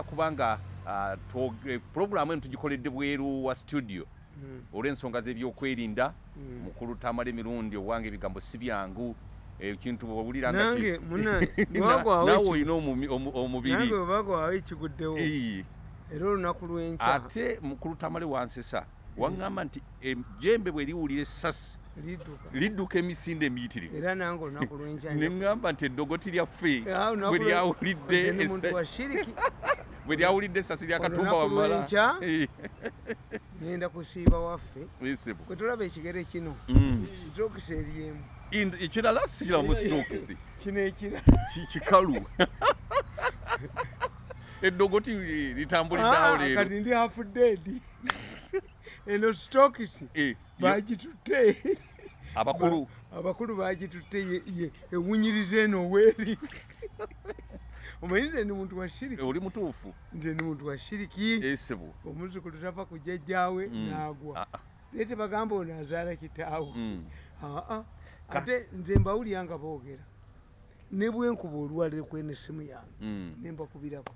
kubanga uh, puroguramu eno tugikoledde bweru wa studio. Mm. olw'ensonga z'ebyokwerinda mm. mukulu tamala emirundi owange ebigambo si byangu ekintu bwowuliranawe olina omubiri. Era olunaku lwenca ate mukulu tamale wansesa waŋŋamba nti ejembe bwe liwulira essasi lidduka. emisinde emiyitirivu era nange olunaku lwenca neŋŋamba nti eddogoti lyaffe bwe lyawulidde bwe lyawulidde essasi lyakatumba wamala. ngenda kusiiba waffe. Kwe tulaba ekigere kino Mm. sitokisi eryemu ekirala sikiramu sitokisi kino ekira. Kikalu. Eddogoti litambuliddeawo leero. kati ndi hafudedi eno sitokisi Eh, bagitutte abakulu. Abakulu bagitutte ewunyiriza eno weeri omanyi nze ndi muntu wa shiriki? Oli mutuufu. Nze ndi muntu wa shiriki. Esebo omuzukulu tava ku jjajjaawe Mm. n'agwa. Ah, ah. naye tebagamba ono azaala kitaawe. Mm. aa ate nze mbawulira nga boogera. Ne bwenkuba olwaliro kwena essimu yange Mm. nembakubirako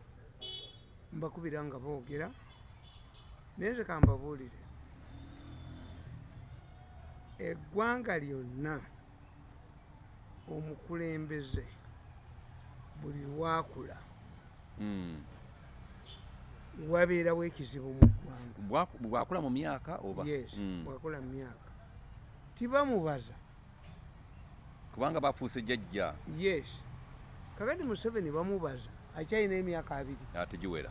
mbakubira nga boogera. Naye nze kambabuulire eggwanga lyonna omukulembeze buli lwakula. Mm. wabeerawo ekizibu mu ggwanga. Bwaku- bwakula mu myaka oba? Yes Mm. bwakula mu myaka. Tibamubaza kubanga bafuuse jjajja. Yes. Kakati museveni bamubaza akyalina emyaka abiri. Ategiwera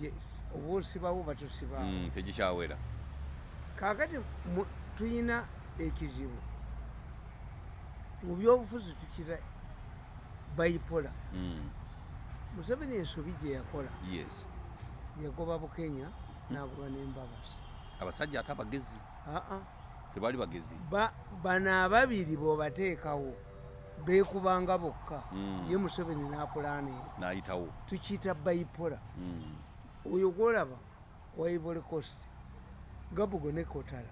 yes. Oba osibawo batusibawo Mm, tegikyawera. Kakati tuyina ekizibu. Mu byobufuzi tukira bayipola. Mm. museveni ensobi gye yakola. Yes. Yagoba bukenya nagoba nembabazi abasajja ate abagezi? Aa tebaali bagezi? Ba- bano ababiri bwobateekawo beekubanga bokka. Mm. ye museveni napulaana eyo n'ayitawo. Tukiyita bayipola. Mm. oyo gwolaba wa ivory coast gabugo ne kotala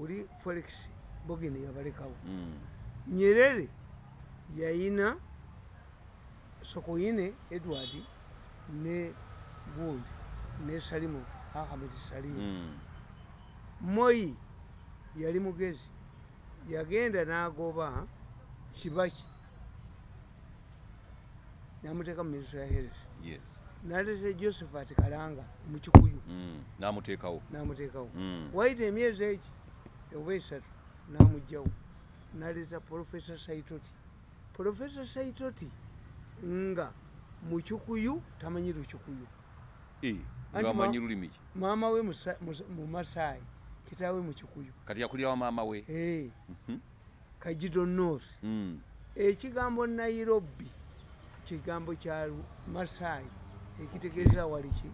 oli felix bogeni yabalekawo. Nyerere yayina sokoine edward ne gundi ne salimu ahmed salimu Mm. moyi yali mugezi yagenda n'agoba kibaki namuteeka mu minisitule ya health. Yes. Nalese josephat kalanga mukikuyu Mm. n'amuteekawo. Namuteekawo. Mm. waita emyezi eki? Oba esatu. Namugjawo naleta profesa saitoti. Profesa saitoti nga mukikuyu tamanyi lukikuyu Eh, Anti ngamanyi ma- lulimi ki? maama we Musa- Musa- mu masaayi kitaawe mukikuyu kati yakulira wa maama we? Mhm. kajido north. Mm. ekigambo nairobi kigambo kya masaayi ekitegeeza waliki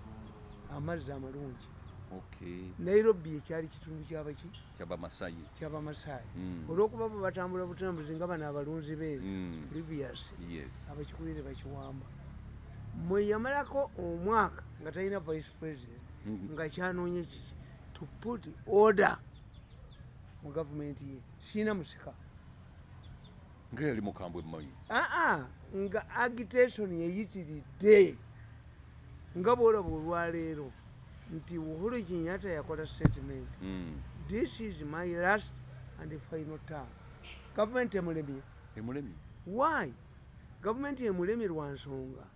amazzi amalungi nairobi ekyali kitundu kyabaki kyabamasayi kyabamasaayi Mm. olwokuba bo batambula butambuzi nga bano abalunzi beeri Mm. previous yes. abakikuire bakiwamba. Mwe yamalako omwaka nga talina vice president Mhm. nga kyanoonya kiki to put order mu gavumenti ye. Siina musika. Nga yali mukambwe mmanyi. Aa nga agitation yeyitiridde. Nga bwolaba olwaleero nti uhuru kinyata yakola statement. Mm. this is my last and final term. Gavumenti emulemye. Emulemye? Why? Gavumenti emulemye lwa nsonga.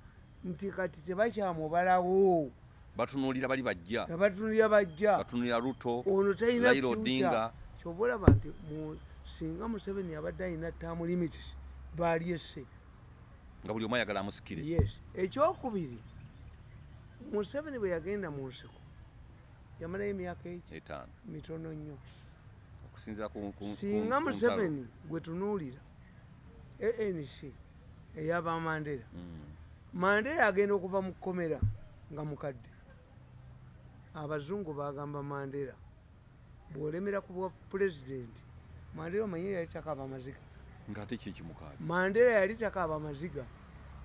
Nti kati tebakyamubalawo batunuulira bali bajja. Abatunulira bajja. Batunulira luto ono talina Odinga. kyoba olaba nti singa museveni abadde alina tamu limits balyesse nga buli omu ayagala amusikire. Yes. Ekyokubiri museveni bwe yagenda mu nsiko yamalayo emyaka eki etaano. Mitono nnyo. Singa museveni gwe tunuulira anc eyaba mandera. Mm. mandera agenda okuva mu kkomera nga mukadde. Abazungu bagamba mandera bw'olemera ku bwa pulezidenti mandera omanye yali takaaba amaziga. Mandera yali takaaba amaziga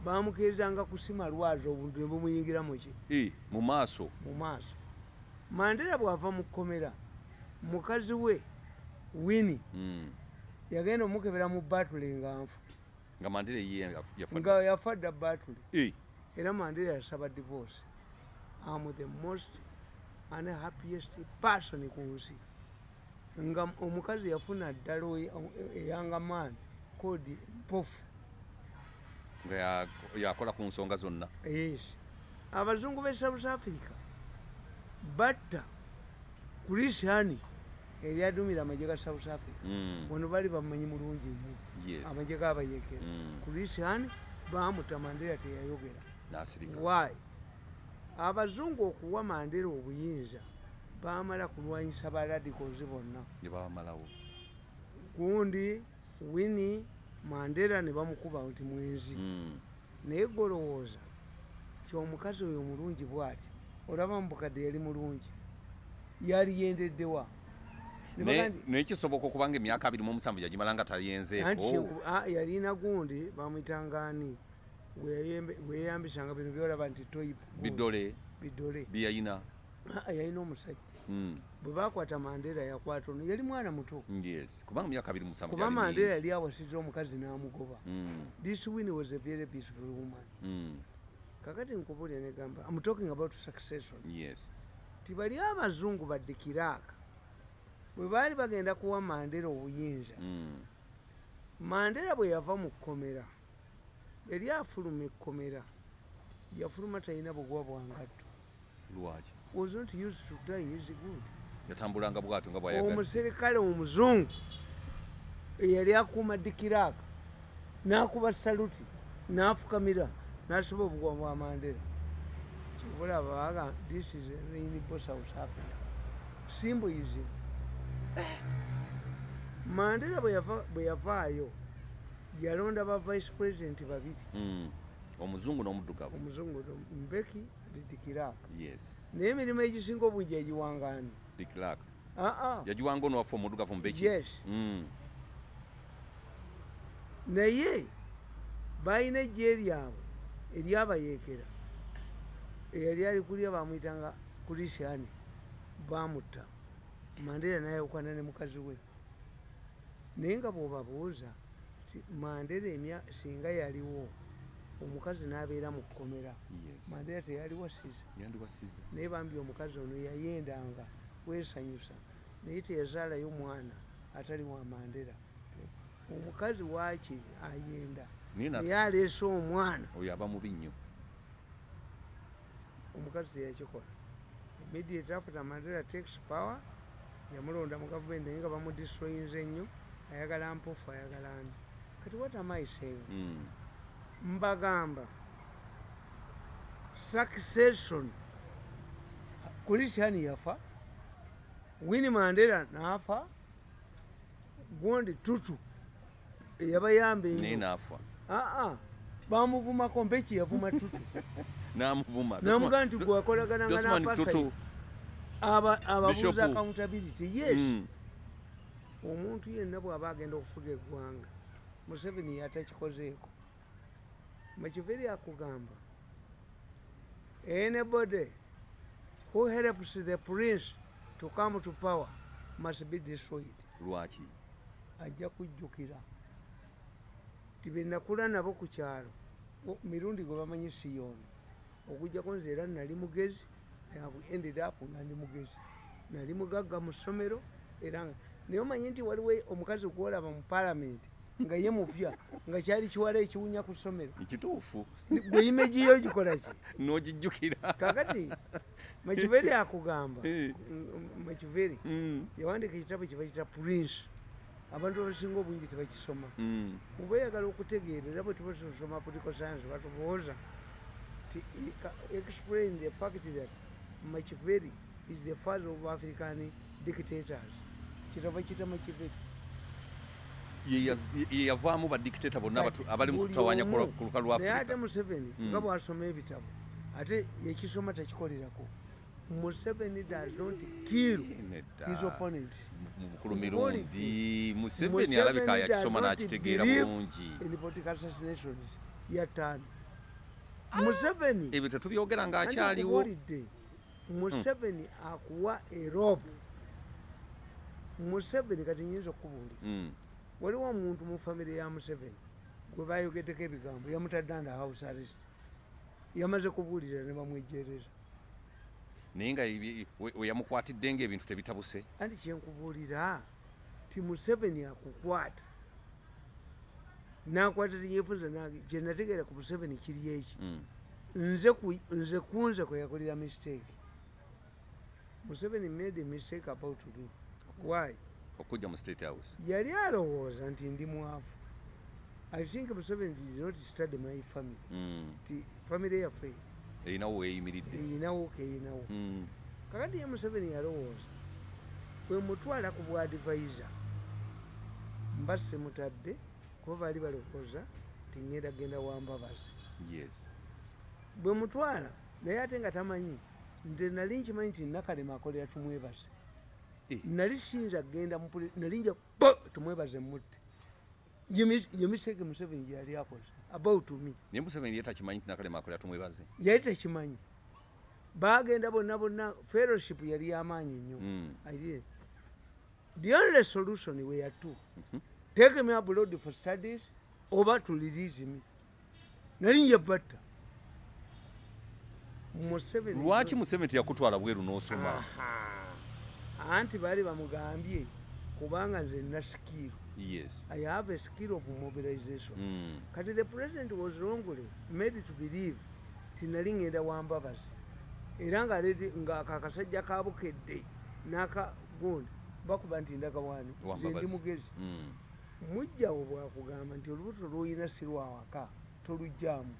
bamukirizanga kusima lwazi obuntu ne bumuyingira muki mu maaso. Mu maaso mandera bw'ava mu kkomera mukazi we wini Mm. yagenda omukebera mu batule nga nfu. Nga yafa nga yafa dda batule era mandela yasaba divorce. Am the most unhappiest person ku nsi. Nga omukazi yafuna ddala eyanga maani kodi mpofu. Nga ya- yakola ku nsonga zonna. Yes. Abazungu be south africa batta kurisiani eryadumira amagye ga south africa. Mm, wano bali bamanyi mulungi nnyo. Amagye gabayekera Mm, kurisiani bamuta mandera teyayogera. Why? Abazungu okuwa mandera obuyinza bamala kulwanyisa baradicals bonna. Gundi wini mandera ne bamukuba nti mwenzi. Mm, naye golowooza ti omukazi oyo mulungi bwati olaba mubukadde yali mulungi yali yendeddewa Ne naye bagandi- naye kisoboka okuba nga emyaka abiri mu omusanvu yagimala nga tayenzeeko ah, yalina gundi bamwitangaani weyeyambisanga bino byolaba nti bidole bidole byeyayina Ah, yalina omusajja. Mm, bwe bakwata mandera yakwata ono yali mwana muto. Kuba mandera yali awasitira omukazi n'amugoba. Mm, this win was a very beautiful woman. Mm, kakati nkubulya negamba i'm talking about succession. Yes. Tibali abazungu baddikiraaka bwe baali bagenda kuwa mandera obuyinza Mm, mandera bwe yava mu kkomera yali afuluma ekkomera yafuluma talina bugwa bwangatto lwaki? Was not used to die is good. Yatambulanga bwatyo nga bwayagadde omuserikale omuzungu eyali akuuma dikiraaka n'akuba saluti n'afukamira n'asiba obugwa bwa mandera kibulaba baga this is rainbow south africa symbolism mandera bwe yava- bwe yavaayo yalonda ba vice president babiri. Mm, omuzungu n'omuddugavu. Omuzungu mbeki dikiraaka yes. Naye emirimu egisinga obungi yagiwangaani dikiraka yagiwanga onowaffe omuddugavu mbeki. Yes. Mm, naye balina ejje lyabwe eryabayeekera eyali ali kulya bamwyitanga kurisiani bamutta. Mandera nayawukana ne mukazi we. Naye nga bwobabuuza ti mandera emya singa yaliwo omukazi n'abeera mu kkomera. Mandera teyali wasiza naye bambi omukazi ono yayendanga wesanyusa. Naye teyazaalayo mwana atali wa mandera omukazi waaki ayenda naye na- naye aleese omwana. Oyo aba mubi nnyo. Omukazi teyakikola immediate after mandela takes power yamulonda mu gavumenti naye nga bamudistroyinze ennyo ayagala mpofu ayagala ani? Kati what am I saying? Mm, mbagamba succession. Kulisiani yafa? Wini mandera nafa? Gundi tutu eyabayamba naye enyo naafa aa bamuvumako mbeki yavuma tutu. Namuvuma. Namugaa nti gwakolagananga napasaidi tutu. Ababuuza accountability yes. Mm, omuntu yenna bw'aba agenda okufuga eggwanga museveni yatakikozeeko mukiveri akugamba anybody who helps the prince to come to power must be destroyed. Lwaki? Ajja kujjukira ti benakula nabo ku kyalo mirundi gwe bamanyi siyoni okujjako nze era nali mugezi have ended up nga ndi mugezi. Nali mugagga mu ssomero era naye omanyi nti waliwo omukazi gwolaba mu palamenti nga ye mupya nga kyali kiwala ekiwunya ku ssomero. Nkituufu gwe imegiyo gikola ki? N'ogijjukira. Kakati makiveri akugamba Eh. makiveri Mm, yawandika ekitabo kyebakita prince abantu abasinga obungi tebakisoma mm, mubayagala okutegeera era bwe tuba tusoma political science batubooza ti explain the fact that machiveri is the father of african dictators. Kitabo kita machiveri ye yaz- ye yavaamu badikiteta bonna abali mu Buli kutawanya omu. ku lukalu ate museveni Mm. nga bwasoma ebitabo ate yekisoma takikolerako museveni does not kill his opponent. Mu- mukulu mirundi museveni alabika yakisoma n'akitegeera bulungi. in political assassinations yataano museveni ebyo tetubyogera ng'akyaliwo nkubuulidde, museveni akuwa erobu museveni kati nyinza okubuulira. Mm, waliwo omuntu mu famire ya museveni gwe bayogeddeko ebigambo yamutadde under house arrest. Yamaze kubuulira ne bamwejereza naye nga ebi- we- we yamukwatidde ngaebintu tebitabuse. Anti kyenkubuulira ti museveni akukwata. Nakwata tinyefunza kyenategeera ku museveni kiri eki? Mm. nze ku- nze kunze kweyakolera mistake. Museveni made a mistake about me. Why? Okujja mu state house. Yali alowooza nti ndi mwavu. I think museveni did not study my family. Mm. ti family yaffe erinawo weeyimiridde eyinawo keyinawo Mm. kakati ye museveni yalowooza bwe mutwala ku bwadivaiza mba semutadde kuba baali balowooza ti ngenda genda wambabazi yes. Bwe mutwala naye ate nga tamanyi nze nali nkimanyi nti nakalema akolera tumwebaze. Eh. nali siyinza kgenda nali nja tumwebaze mutte ye mistake museveni gyeyali akoze about me naye museveni ye takimanyi nti nakalema akolera tumwebaze yali tekimanyi bagenda bonna bonna fellowship yali yamaanyi nnyo Mm. I did. The only solution were two. Take me abroad for studies over to release me. Nali nja batta. Museveni. lwaki museveni teyakutwala bweru n'osoma. Anti baali bamugambye kubanga nze skill. Yes. I have a skill of mobilization. Mm. Kati the president was wrongly made to believe ti nali ngenda wambabazi era ngaleete nga kakasajja kabukedde n'akagundi bakuba nti ndagawaani nze ndi mugezi. Mm. mujjawo bwakugamba nti olubuto lwoyina si lwawaka tolugjamu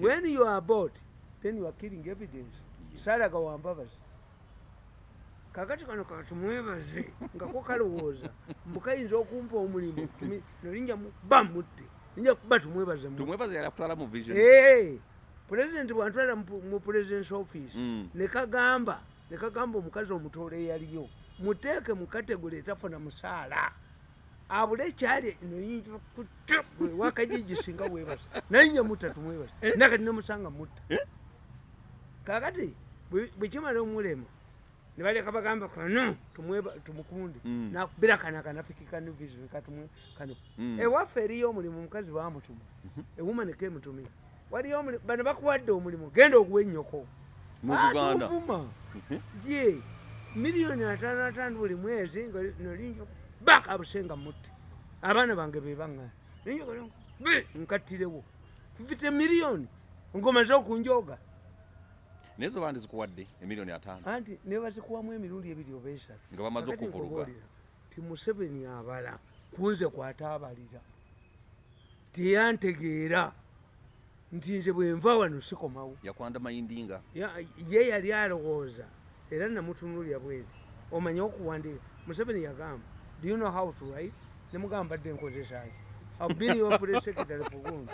when you are bought then you are killing evidence. Yes. saalaga wambabazi kakati kano katumwebaze nga ko kalowooza mbukayinza okumpa omulimu nolinja ba mutte. Ninja kuba tumwebaze Eh, pulezidenti bwantwala mu- presidence office Mm. nekagamba nekagamba omukazi omutoole eyaliyo muteeke mu kategule etafuna musaala. Abule ekyali wakajiji singa webasa naye nja mutta tumwebasa nakati nemusanga mutta. Kakati bwe- bwekimala omulema nebaleka bagamba kano tumukunde Mm. nakubira kana kanafikikanivision katumwe kano Mm. ewaffe eriyo omulimu omukazi bamutuma ewuma nekemutumira waliyo omulimu bano bakuwadde omulimu genda oguwa ennyoko Mu Buganda. tuvuma. Ye miliyoni ataano ataano buli mwezi nga nolinja baka busenga mutte abaana bange bebaŋŋana ninja nkattirewo fifite miliyoni ngomaze okunjoga naye zo bandi zikuwadde emiliyoni ataano. Anti nebazikuwamu emirundi ebiri oba esatu. Nga bamaze nkubuulira, ti museveni abala kunze kwataabalira. Teyantegeera nti nze bwenva wano sikomawo. Yakwanda mayindinga. Ya- ye yali alowooza era namutunulya bwenti omanye okuwandiika? Museveni yagamba do you know how to write? Nemugamba badde nkozesaki abinyopuresekretary fugundi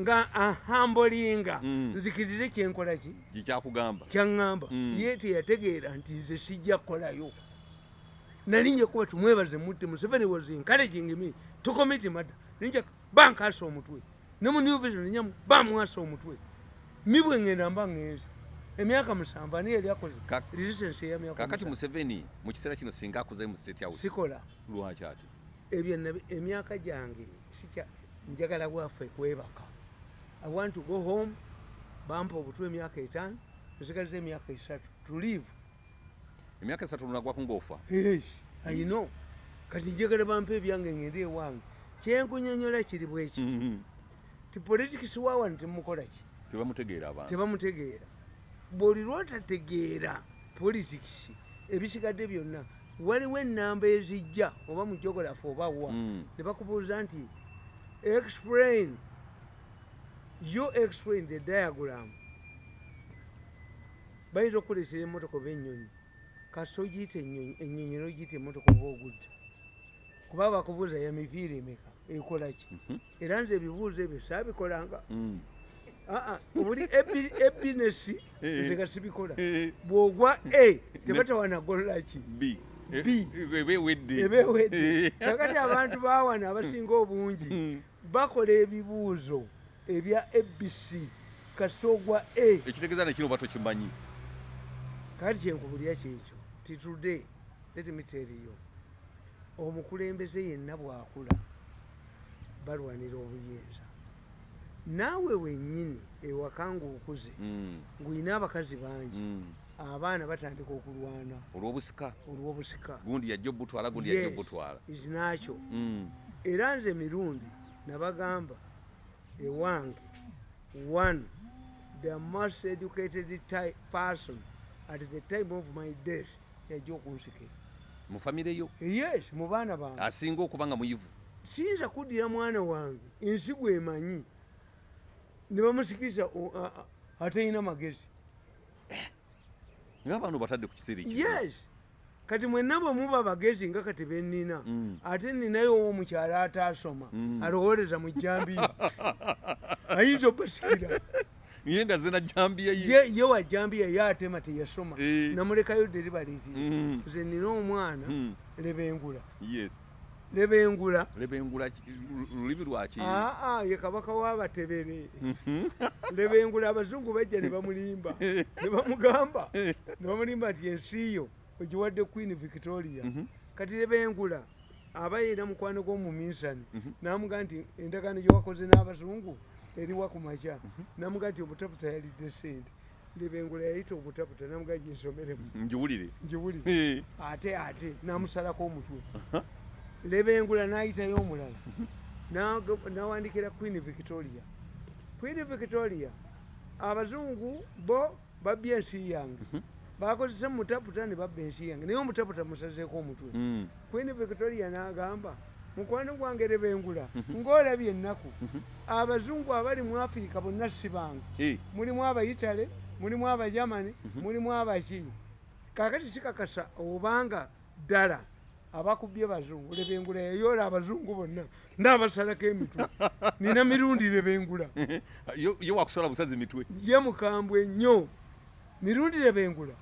nga ahambolinga Mm. nzikirize kyenkolaki gikyakugamba kyaŋŋamba Mm. ye teyategeera nti nze sijja kukolayo. Nali nja kuba tumwebaze mutte museveni was encouraging me. To commit murder ninja bankasa omutwe. Ne mu new vision ninyamu bamwasa omutwe. Mi bwe ŋŋenda mba ŋŋenze emyaka musanvu ani yali akoze? Resistance ey'emyaka kakati museveni mu kiseera kino singa akuze mu state house. Sikola. Lwaki ati? Ebyo emyaka gyange sikya njagala bwaffe kwebaka i want to go home bampa obutwa emyaka etaano nsigaliza emyaka esatu to live. Emyaka esatu lunagwaku ng'ofa? Yes, I know. kati njagala bampa ebyange ngende ewange. Kyenkunyonyola kiri bwekiti Mhm. ti politics wawano temukola ki? Tebamutegeera bwoli lwotategeera politics ebisigadde byonna waliwo enamba ezijja oba mu jogolafu oba wa Mm. ne bakubuuza nti explain you explain the diagram. Bayinza okukolesera emotoka oba enyonyi kasi ogiyita enyonyi enyonyi nogiyita emotoka oba ogudde. Kuba bakubuuza ya mipiira emeka ekola ki? Era nze ebibuuzo ebyo saabikolanga. Mm. Aa, buli ebi- ebinesi Eh. nze gasibikola Eh. bwogwa a tebatawanagolola ki? B. B. ebewedde kakati abantu bawana abasinga obungi Mm. bakola ebibuuzo ebya abc kasita ogwa a. Ekitegeeza nekino oba tokimanyi kakati kyenkubulya kyekyo ti today let me tell you omukulembeze yenna bwakula balwanira obuyinza. Naawe wenyini ewaka ngaokuze Mm, ng'olina abakazi bangi mm. abaana batandika okulwana. Olw'obusika? Olw'obusika. Gundi yajja obutwala gundi yajja obutwala. izinakyo Mm, era nze mirundi nabagamba ewange one the most educated person at the time of my death yajja okunsikira. Mu famire yo? Yes mu baana bange. Asinga okuba nga muyivu? Siyinza kuddira mwana wange ensigo emanyi. Ne bamusikiriza atalina magezi. Ngaabantu batadde ku kiseera yes kati mwenna bwe muba bagezi nga kati bennina Mm. ate ninayo owomukyala ataasoma Mm. alowooleza mu jambiya ayinza obasikira ye nga zena jambiya ye. Ye wa jambiya ye atema teyasoma. Eh. namulekayo deribalizi Mm, nze nina omwana lebengula. Lebengula. Lebengula lulimi lwaki aa ye kabaka w'abatebere lebengula abazungu bajja ne bamulimba ne bamugamba ne bamulimba nti ensi yo ogiwadde queen victoria. Kati lebengula aba yina mukwano gw'omuminsani namugaa nti endagaano gyewakoze n'abazungu eriwa ku makya. Namugaa nti obutaputa yalidde sente lebengula yayita obutaputa namugaa ginsomeremu njiwulire ngiwulire. Eh, ate ate namusalako omutwe. Lebengula nayitayo omulala. Naga- nawandikira queen victoria. Queen victoria abazungu bo babya ensi yange bakozesa mutaputa ne babba ensi yange naye omutaputa musazeeko omutwe. Mm, queen victoria n'agamba mukwano gwange lebengula ng'olabye ennaku abazungu abali mu afirika bonna si bange mulimu abaitale mulimu abajamani mulimu abaki kakati sikakasa obanga ddala abakubye bazungu lebengula yayoola abazungu bonna n'abasalako emitwe. Nina mirundi lebengula yo yo wakusola busazi mitwe. Ye mukambwe nnyo. Mirundi lebengula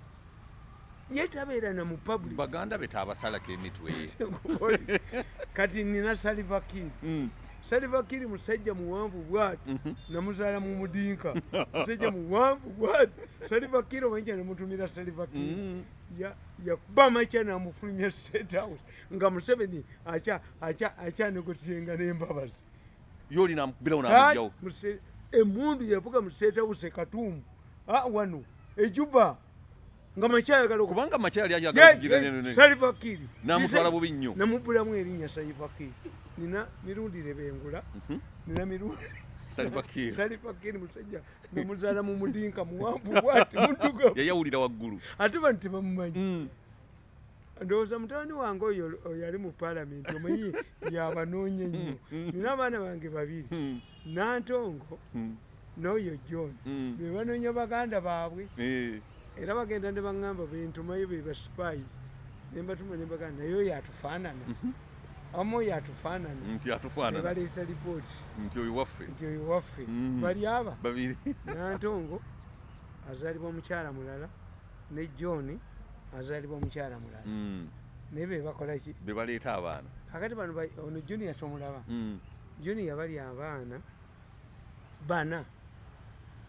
ye tabeera na mu public. Baganda be tabasalako emitwe. Kati nina salivakiri Mm, salivakiri musajja muwanvu bwati namuzaala mu mudinka. Musajja muwanvu bwati. Salivakiri omanyikya nemutumira salivakiri mm, ya- yakuba makya namufulumya state house nga museveni acha- acha- akyanegotienga n'embabazi. Yo olinamukubirawo Ai, namugjawo muse- emundu yavuga mu state house ekatuumu Ah, wano ejuba nga makyayagala okuba kubanga makyali ayagala kugira nene. Salivakiri namutwala bubi nnyo. namubulamu erinnya salivakiri nina mirundi lebengula nina mirundi salivakiri musajja namuzaala mu mudinka muwanvu bwati muddugavu yayawulira waggulu. Ate bano tebamumanyi Mm, ndowooza mutabani wange oyo oyo ali mu paalamenti omanyi yabanoonya ennyo. Nina abaana bange babiri mm, nantongo mm, n'oyo john. Mm, be banoonya baganda baabwe. Eh, era bagenda ne baŋŋamba bentumayo be baspais nembatuma nebaganda naye oyo atufaanana amu oyo atufaanana nti atufaanana nebaleeta lipooti nti oyo waffe. Nti oyo waffe. Mhm. bali aba. Babiri. Nantongo azaalibwa mukyala mulala ne john azaalibwa mukyala mulala. Mm, naye be bakolaki be baleeta abaana. Kakati bano ba- ono junior tomulaba Mm, junior bali abaana bana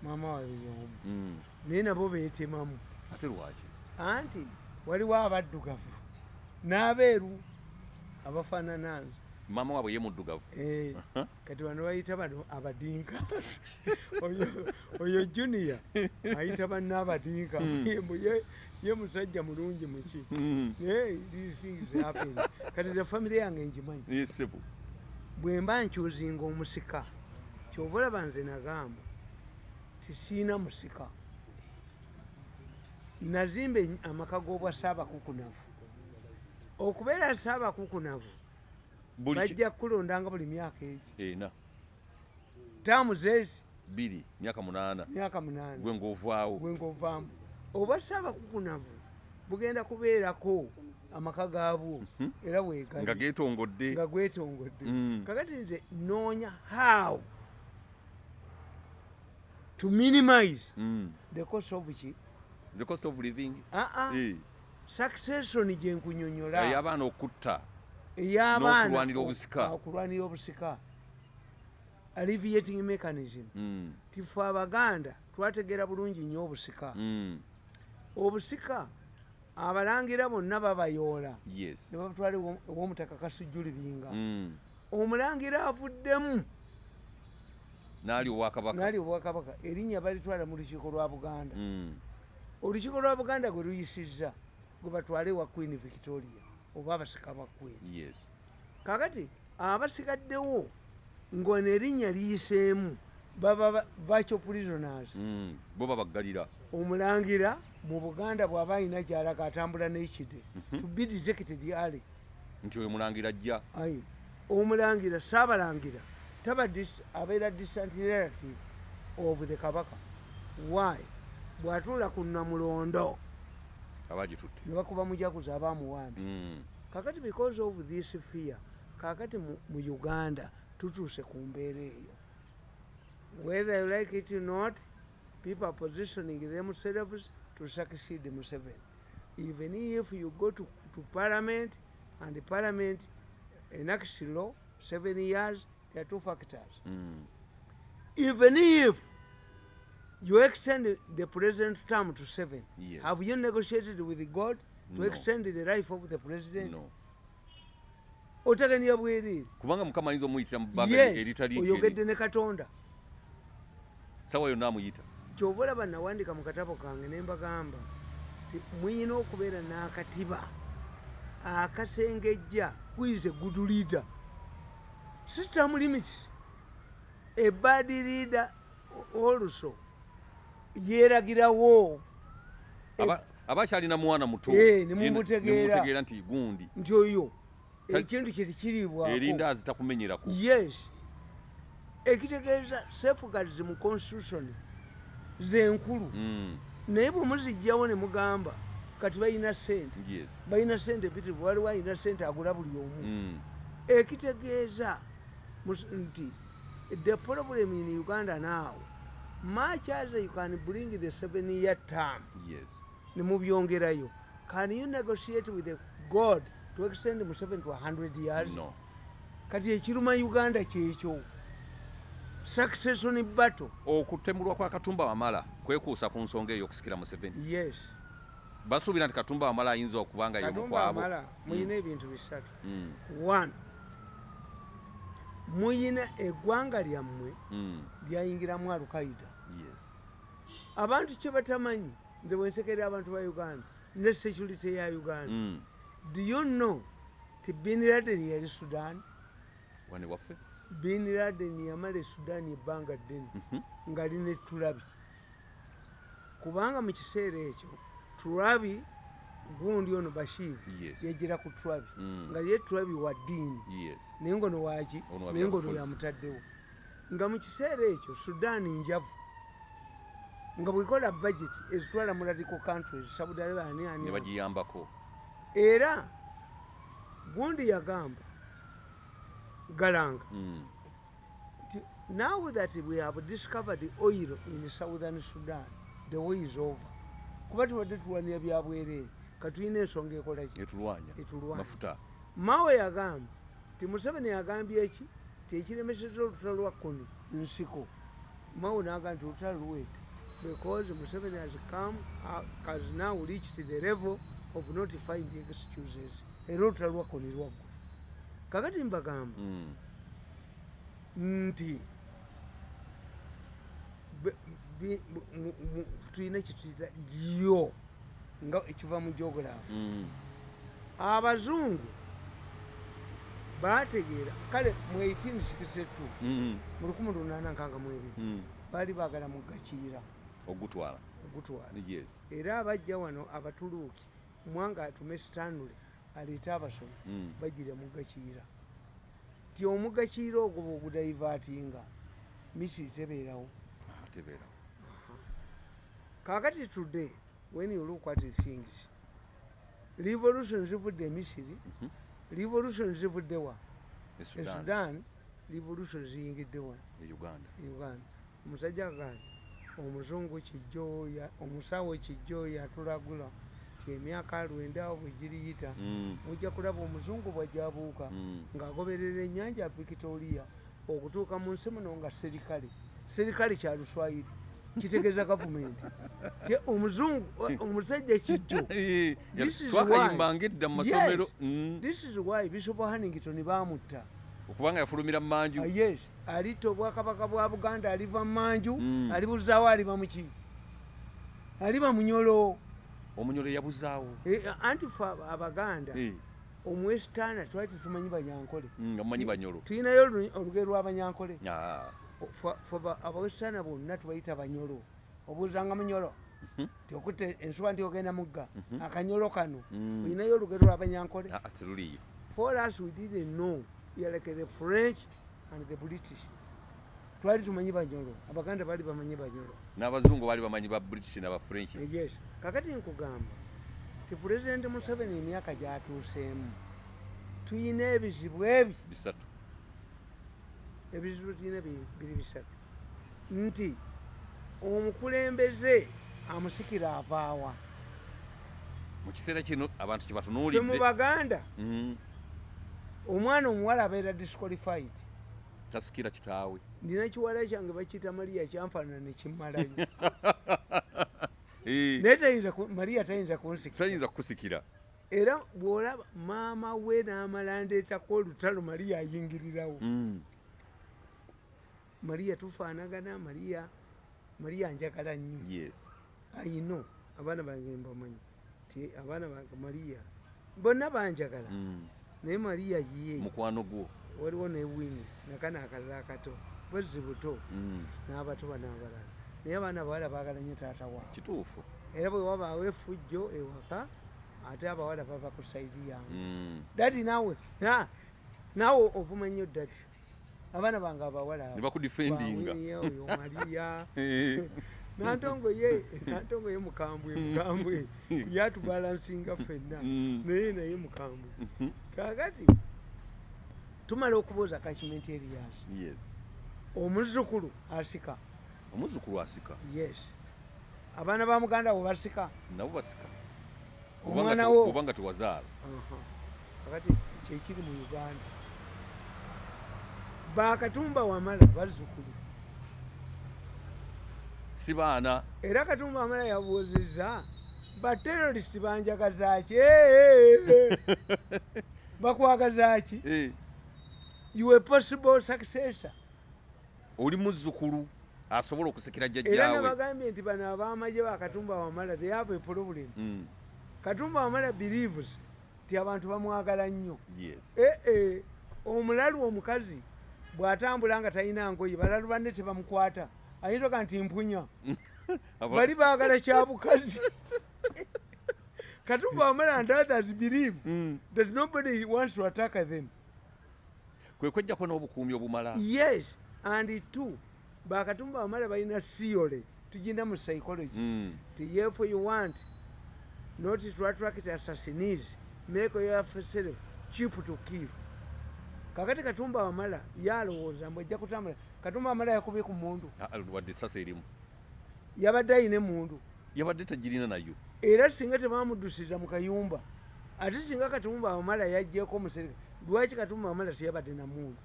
maama waabwe y'omu mm. Naye nabo beetemamu. Ate lwaki? Anti waliwo abaddugavu n'abeeru abafaanana nze maama waabwe ye muddugavu. Eh, kati bano bayita bano abadinka. Oyo- junior ayita banna abadinka. Mbu ye- musajja mulungi muki naye things happen. kati ze famire yange ngimanyi. Eh, bwe mba nkyuzinga omusika kyova olaba nze nagamba tisiina musika nazimba amaka g'obwa saabakukunavu okubeera saabakukunavu bajja kulondanga buli myaka egi taamu zeezi bbiri myaka munaana. Myaka munaana. Gwe ng'ovaawo. Bwengovaamu oba saabakukunavu bugenda kubeerako amaka gaabwo. Era nga weegali geetongodde. Nga gwetongodde Mm. kakati nze noonya how to minimize Mm. the cost of ki the cost of living. Aa Eh, succession gye nkunyonyola. Ey'abaana okutta. Ey'abaana n'okulwanira obusika. okulwanira obusika. Alleviating mechanism. Mm, tife abaganda twategeera bulungi nnyo obusika. Mm, obusika abalangira bonna babayoola. Yes. Ne babatwala ewo- ew'omutaka kasujju libinga Mm, omulangira avuddemu. Naali owakabaka naali obwakabaka. Erinnya balitwala mu lukiiko lwa buganda. Mm. Olukiiko lwa buganda gwe luyisizza gwe batwale wa queen victoria oba abasika ba queen. Yes. Kakati abasigaddewo ng'ono erinnya liyiseemu baba ba- virtual prisoners. Mm. bo babaggalira. Omulangira mu buganda bw'aba alina gyalaga atambula n'ekide to be detected early nti oyo mulangira ajja. Ayi omulangira saabalangira taba abeera distant relative of the kabaka. Why bw'atuula ku namulondo. Ne bakuba mujaguzi abaamuwambi Mm. kakati because of this fear kakati mu uganda tutuuse ku mbeera eyo. Whether you like it or not people are positioning themselves to succeed museveni. Even if you go to, to parliament and the parliament enacts law seven years there are two factors. Mm. even if you extend the president term to seven. Yes. have you negotiated with god to No. extend the life of the president? No. Otegania bwereere kubanga mukama ayinza omuyitira mu bbanga eritali oyogedde ne katonda. Sawa yonna amuyita. Kyoba olaba nawandika mu katabo kange ne mbagamba ti muyina okubeera n'akatiba akasengejja kwize good leader. System limit a bad leader also yeeragirawo. Aba- akyalina mwana muto. Eh, ne yena- mumutegeera. ne mumutegeera nti gundi. Nti oyo ekintu kye tikiriibwako erindaazi takumenyerako yes. Ekitegeeza safeguards mu constitution zenkulu Mm. naye bwemuzijjawo ne mugamba kati balina sente balina sente mpitirivu waliwo alina sente agula buli omu. Mm. ekitegeeza nti the problem in uganda now much as you can bring the seven year term. Yes. Ne mubyongerayo can you negotiate with the god to extend mu 7 to 100 years? No. Kati ekiruma uganda kyekyo succession battle okutemulwa kwa katumba wamala kwekuusa ku nsonga eyo okusikira museveni yes. Basuubira nti katumba wamala ayinza okubanga yomukwabo amala muyina ebintu bisatu. Mm. one muyina eggwanga lyammwe Mm. lyayingiramu alukaida. yes abantu kye batamanyi nze bwensekerera abantu ba uganda ne security ya uganda. Mm. do you know ti bin laden yali sudan? Wane waffe? Bin laden yamala esudan ebbanga ddene Mhm. nga line tulabi. Kubanga mu kiseera ekyo tulabi gundi ono bashir yajira ku tulabi Mm. nga ye tulabi wa ddiini. Naye ngono waki Ono wa naye ngono yamutaddewo. Nga mu kiseera ekyo sudan njavu nga bwekola budget ezitwala mu radical countries saudi arabia ani ne ani bagiyambako. Era gundi yagamba galanga Mm. nti now that we have discovered oil in southern sudan the way is over. Kuba tubadde tulwanira byabwereere katulina ensonga ekolaki etulwanya. Etulwanya. mafuta. Mawe yagamba ti museveni yagambye eki tekiremeseza olutalo lwa kuni nsiko. Mawe nagamba nti olutalo luwete because museveni has come uh, has now reached the level of not finding excuses era olutalo lwa kuni lwaggwa kakati mbagamba Mm. nti tulina kituyita gyo nga ekiva mu geography Mm. abazungu bategeera kale mu 1862 Mm. mu 1862 Mm. baali baagala mugakiira ogutwala. Ogutwala. Yes era abajja wano abatuluuki mwanga atume stanule aleete abasomi Mm. bajjira mugakiira ti omugakiira ogwo bwogudaivatinga misiri tebeerawo. Tebeera kakati today when you look at things revolution zivudde e misiri Mhm. revolution zivuddewa e e sudan. Sudan revolution ziyingiddewa e uganda. E uganda. Omusajja agamba omuzungu kijjoya omusawo kijjoya atulagula ti emyaka lwenda bwe giriyita Mm. mujja kulaba omuzungu bwajjabuuka Mm. ng'agoberera ennyanja ya victoria okutuuka mu nsi muno nga serikale serikale kya luswayiri kitegeeza gavumenti Ti omuzungu omusajja kijjo ya- This is twakayimbanga why- edda mu masomero. Mm. this is why bishop hannington baamutta okubanga yafulumira mu manju Ah, yes. Alitta obwakabaka bwa buganda aliva mu manju Mm. alibuzaawo aliba muki aliba munyolo omunyolo yabuzaawo. Eh, anti fe aba- abaganda Eh, omwesitaana twali tetumanyi banyankole mm, nga mumanyi banyolo. tulinayo olu- olugero lw'abanyankole Ah, abawesitaana bonna tubayita banyolo. Obuuzanga munyolo ti okutta ensuba nti ogenda mugga. Akanyolo kano olinayo olugero lw'abanyankole ah, for us we didn't know we are like the french and the british. Twali tumanyi banyolo abaganda bali bamanyi banyolo n'abazungu baali bamanyi ba british n'aba french. Yes. Kakati nkugamba ti pulezidenti museveni emyaka gyatuuseemu tuyina ebizibu ebi. Bisatu. Ebizibu tuyina bi- biri bisatu. Nti omukulembeze amusikira avaawa. Mu kiseera kino abantu fe mu kyebatunuulidde baganda Mm, omwana omuwala abeera disqualified. Tasikira kitaawe. Ndina kiwala kyange bakiyita mariya kyanfaanana nekimmalayo naye tayinza mariya tayinza kunsikira. Kukusikira. Era bwolaba maama we n'amala ndeetako olutalo mariya ayingirirawo. Mm, mariya tufaanagana mariya mariya njagala nnyo. Yes. Ayino abaana bange mbamanyi. Ti abaana bange mariya bonna banjagala. Mm, naye mariya ye mukwano gwo. Waliwo newini nakana akalala akato bwezi buto Mm, n'abatoba n'abalala. Naye abaana bawala baagala nnyo taata waabwe kituufu. Era bwe wabaawo efujjo ewaka ate abawala baba ku saidi yange. Mm, dadi naawe na- naawe ovuma nnyo dadi abaana bange abawala ne bakudifendinga. Bawini oyo mariya nantongo ye nantongo ye mukambwe mukambwe. Yatubalansinga ffenna. Mm. naye naye mukambwe. Mhm, kakati tumala okubuuza kachimenti erias yes. Omuzukulu asika. Omuzukulu asika? Yes. Abaana ba muganda we basika? Nabo basika. Omwana wo. obanga tewazaala Aha. kakati kyekiri mu uganda. Bakatumba wamala bazzukulu si baana. Era katumba wamala yabuuzizza baterorisi banjagazaki bakwagazaki iwe possible successor. Oli muzzukulu asobola okusikira era jjajjaawe nabagambye nti bano abamaje bakatumba wamala they have a problem. Mm, katumba wamala believes ti abantu bamwagala nnyo. Ee omulalu omukazi bw'atambula nga talina ngoye balalu banne tebamukwata ayinza oga nti mpunya. Bali baagala kyabukazi. Katumba wamala and others believe Mm, that nobody wants to attack them. Kwe kwejjako n'obukuumi obumala. Yes and two bakatumba wamala balina theory tugina mu psychology. Mm, if you want not to attract assassins make yourself cheap to kill. Kakati katumba wamala yalowooza mbwe ejja kutambula katumba wamala yakubye ku mundu. Ah, ah, wadde esasa erimu. Yabadde ayina emundu. Yabadde tagirina nayo. Era singa tebamuddusiza mu kayumba ate singa katumba wamala yajjeko omusereka lwaki katumba wamala teyabadde namundu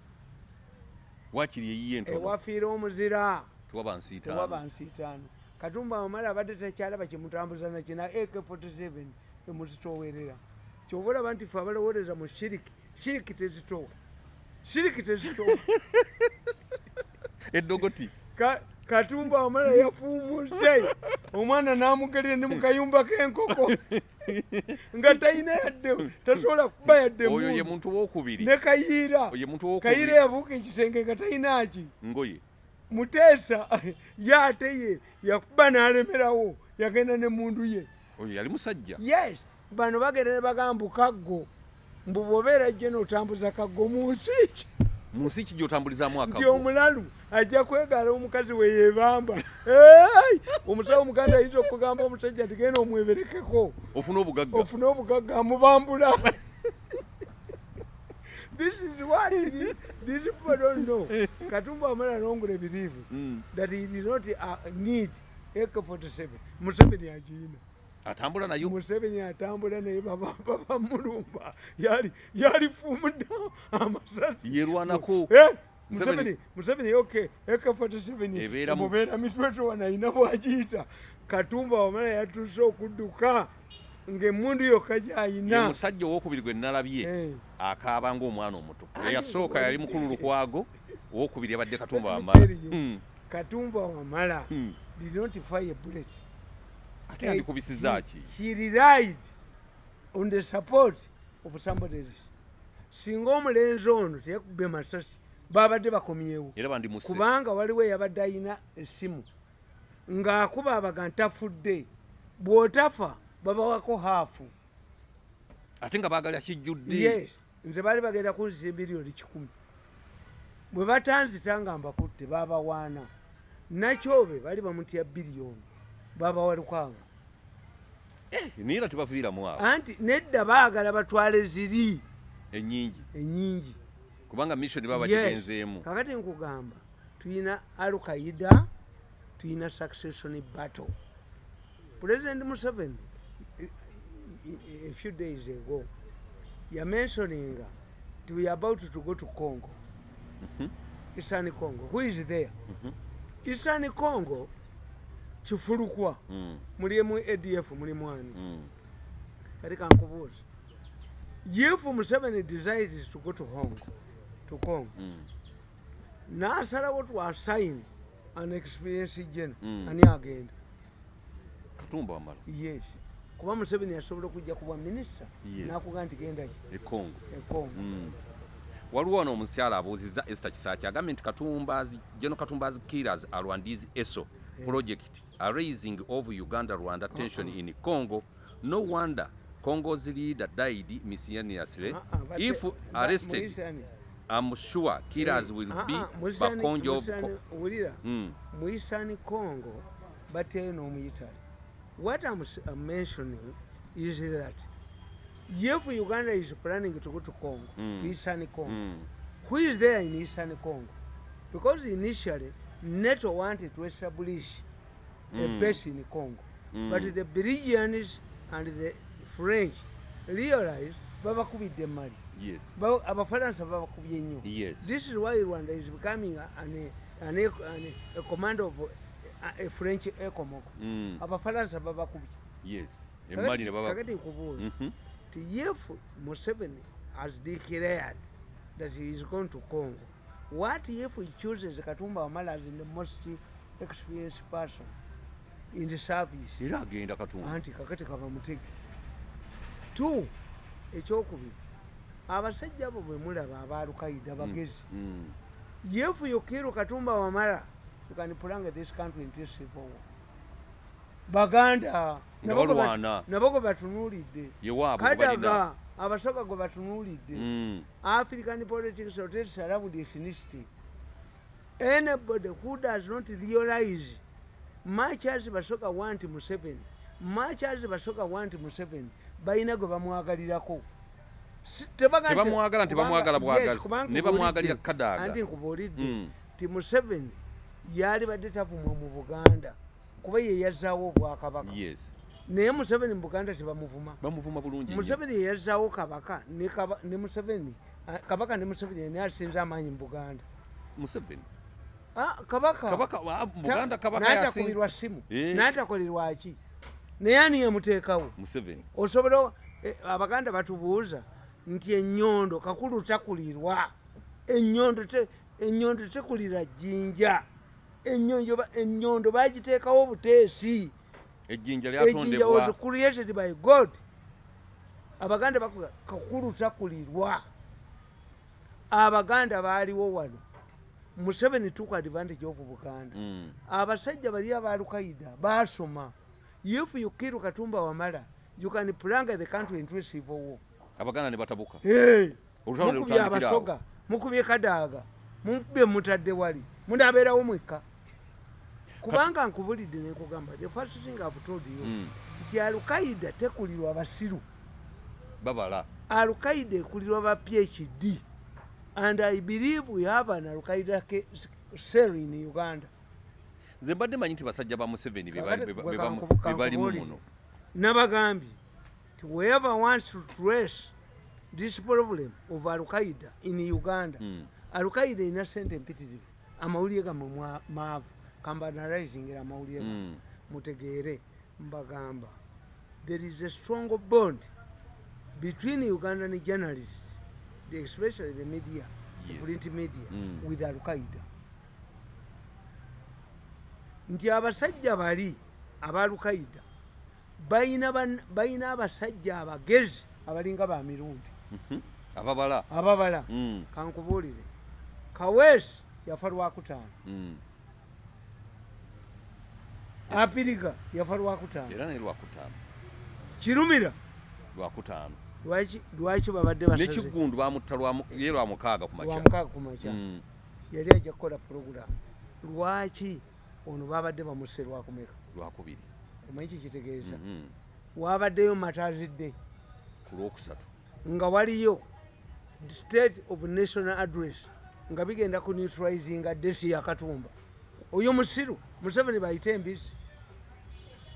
wakiri eyiye ewafiira omuzira. Tewaba nsiitaano. Katumba wamala abadde takyalaba kyemutambuza nakina ak47 emuzitowerera kyoba olaba nti fe abalowooleza mu shiriki shiriki tezitowa shiriki tezitowa eddogoti. Ka- katumba wamala yafuumuse omwana namugerera ne mukayumba k'enkoko nga talina yadde tasobola kuba yadde oyo ye muntu wokubiri. Ne kayiira kayiira yabuuka ekisenge nga talinaki ngoye. Muteesa ye ate ye yakuba n'alemerawo yagenda ne mundu ye. Oyo yali musajja. Yes bano bagenda ne bagamba kaggo mbu bwobeera jje notambuza kaggo mu nsi ki mu nsi ki gyotambulizaamu nti akago omulalu ajja kwegala omukazi we yebamba Hey! omusawo omuganda ayinza okugamba omusajja nti genda omweberekeko. Ofuna obugagga? Ofune obugagga amubambula. This is what it is. these people don't know. Katumba wamala nongule believe Mm, that he did not uh, need ak47 museveni agiyina atambula nayo? Museveni atambula naye baba- babamulumba yali yalifumudda amasasi yerwanako Eh, Museveni- ok ak47 Ebeera mu- mubeera mitwetwana ayina bwagiyita. Katumba wamala yatuuse okudduka ngaemundu yokka gyayina. Musajja owokubiri gwe nalabye Eh. akaaba ngaomwana omuto Andi eyasooka yali mukulu lukwago owokubiri yabadde katumba Let me wamala. you, Hmm. katumba wamala Hmm. did not fire bullet ate yandikubisiza ki he relied on the support of somebody else. Singa omulenzi ono teyakubbe masasi babadde bakomyewo. Kubanga waliwo eyabadde ayina essimu ng'akuba abaga ntafudde bw'otafa babawako haafu. Ate nga baagala kijjudde. Yes nze baali bagenda kunzisa emiliyoni kikumi. Bwe batanzita nga mbakutte babawaana nakyobe baali bamutya biliyoni babawa lukanga naye era tebaviiramu awo. Anti nedda baagala batwale ziri. Ennyingi. Enyingi kubanga mission baba bagigenzeemu. Kakati nkugamba tuyina alukaida tuyina succession battle. President museveni eh, eh, a few days ago yamentioninga nti we are about to go to congo. Eastern congo. Who is there? Eastern congo kifulukwa. Mm, mulimu adf muli mwani mm. kati kankubuuza if museveni decides to go to hong to congo Mm. nasalawo twasign an experience Mm. ani agenda? Katumba wamala yes. Kuba museveni yasobola okujja kubwa minisita Yes. nakuga ntigendaki ekongo ekongo Mm. waliwo wano omukyala abuuzizza ester kisaki agambye nti katumbazi geno katumbazi killers arwandizi eso project are raising of uganda rwanda tension in congo. No wonder congo's leader died miscellaneously Ah, ah, but if se- arrested i'm sure killers will Ah, be ah, Muisani- bakonjo of Muisani, Co- wulira. Mm. mu eastern congo bateyo n'omuyitale what I'm, mentioning is that if uganda is planning to go to congo Mm. to eastern congo Mm. who is there in eastern congo? Because initially nato wanted to establish a Mm. base in congo. Mm. but the belgians and the french realized babakubidde mali. Yes. Ba- abafalansa babakubye nnyo. Yes. This is why rwanda is becoming an, an, an, a command of a, a french ecomog Mm. babakubye yes. Emmali ne baba kakati nkubuuza Mhm. ti if museveni has declared that he is going to congo what if he chooses katumba wamala as the most experienced person in the service. Era agenda katumba anti kakati kaba mutege. Two ekyokubiri. Abasajja abo bwe mulaba abalukaida bagezi. Mm. yefu yokiru katumba wamala you can prolong this country into civil war. Baganda nabo gwe batunuulidde. Kadaga abasoga gwe batunuulidde. African politics rotates around ethnicity. Anybody who does not realize much as basoga want museveni much as basoga want museveni balina gwe bamwagalirako. Tebamwagala, tebamwagala kubanga- bwagazi. yes, kubanga Ne bamwagalira nkubuulidde, Kadaga. anti nkubuulidde. Mm. ti museveni yali badde tavumwa mu buganda kuba ye yazaawo obwakabaka. Naye museveni mu buganda tebamuvuma. Bamuvuma bulungi museveni yeyazzaawo kabaka ne museveni kabaka ne museveni ni asinze amaanyi mu buganda. Museveni Ah, kabaka. Kabaka mu Ta- buganda kabaka yasin n'atakubirwa simu Eh. n'atakolerwa ki? Naye ani yamuteekawo museveni. Osobola eh, abaganda batubuuza nti enyondo kakulu takulirwa. Enyondo te- enyondo tekulira jjinja. Ennyonjo ba- enyondo bagiteekawo buteesi ejjinja ejjinja was lyatondebwa created by god. Abaganda bakuga kakulu takulirwa. Abaganda baaliwo wano museveni took advantage of buganda. Mm. abasajja bali abalukaida basoma if you kill katumba wamala you can planga the country into civil war. Abaganda ne batabuka. Hey, mukubye abasoga mukubye kadaaga mubye mutadde wali munaabeerawo mwekka. Kubanga nkubulidde nekugamba the first thing I've told you Mm. nti alukaida tekulirwa abasiru babala. Alukaida ekulirwa ba phd and i believe we have an alukaida ke- cell in uganda. Nze mbadde manyi nti basajja ba museveni be bali- muno. Nabagambye nti whoever wants to trace this problem of alukaida in uganda. Mm. alukaida ina sente empitirivu amawulire gamwe mwa- maavu. Kambanalizingira amawulire gamwe Mm. mutegeere mbagamba. There is a strong bond between ugandan journalists the- especially the media the Yes. print media Mm. with al-qaida nti abasajja bali aba al-qaida bayina ban- bayina abasajja abagezi abalinga ba mirundi. Ababala. Ababala. Mm, kankubuulire. Kaweesi yafa lwakutaano mm. apiriga yafa lwakutaano era naye lwakutaano kirumira. Lwakutaano lwaki babadde basaze nekiggundu bamutta ye lwamukaaga ku makya. Lwamukaaga ku makya. Mm. yali ajja kukola puroguramu lwaki ono babadde bamusse lwakumeka lwakubiri omanyi kikitegeeza Mhm. wabaddeyo matazidde ku lwokusatu. Nga waliyo state of national address nga bigenda ku neutralizinga desi yakatumba oyo musiru museveni bayite embisi